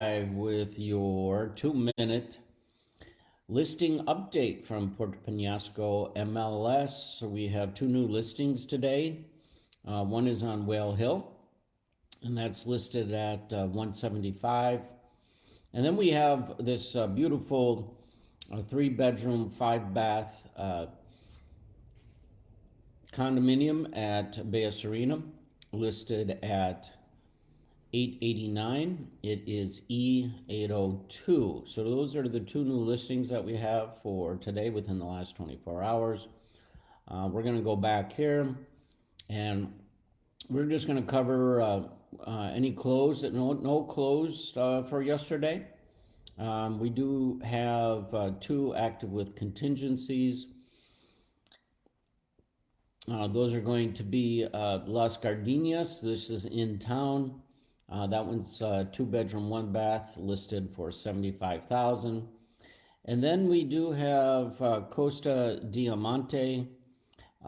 with your two minute listing update from Puerto Penasco MLS. So we have two new listings today. Uh, one is on Whale Hill, and that's listed at uh, 175. And then we have this uh, beautiful uh, three bedroom, five bath uh, condominium at Bella Sirena, listed at 889. It is E802. So those are the two new listings that we have for today within the last 24 hours. Uh, we're going to go back here and we're just going to cover uh, uh, any closed, that no, no closed uh, for yesterday. Um, we do have uh, two active with contingencies. Uh, those are going to be Las Gardenias. This is in town. Uh, that one's uh, two bedroom, one bath, listed for seventy-five thousand. And then we do have uh, Costa Diamante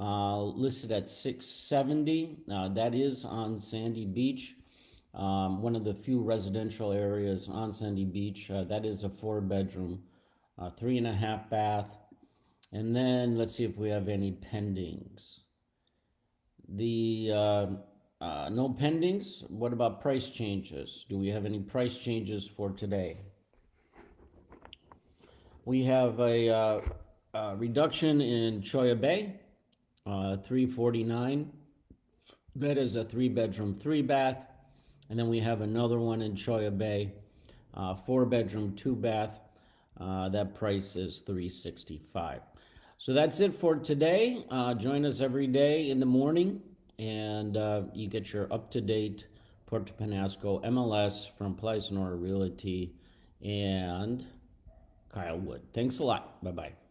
uh, listed at six seventy. Uh, that is on Sandy Beach, um, one of the few residential areas on Sandy Beach. Uh, that is a four bedroom, three and a half bath. And then let's see if we have any pendings. The uh, no pendings. What about price changes? Do we have any price changes for today? We have a, uh, a reduction in Cholla Bay, uh, 349. That is a three bedroom, three bath. And then we have another one in Cholla Bay, uh, four bedroom, two bath. Uh, that price is 365. So that's it for today. Uh, join us every day in the morning and uh, you get your up-to-date Puerto Penasco MLS from Place Realty and Kyle Wood. Thanks a lot. Bye-bye.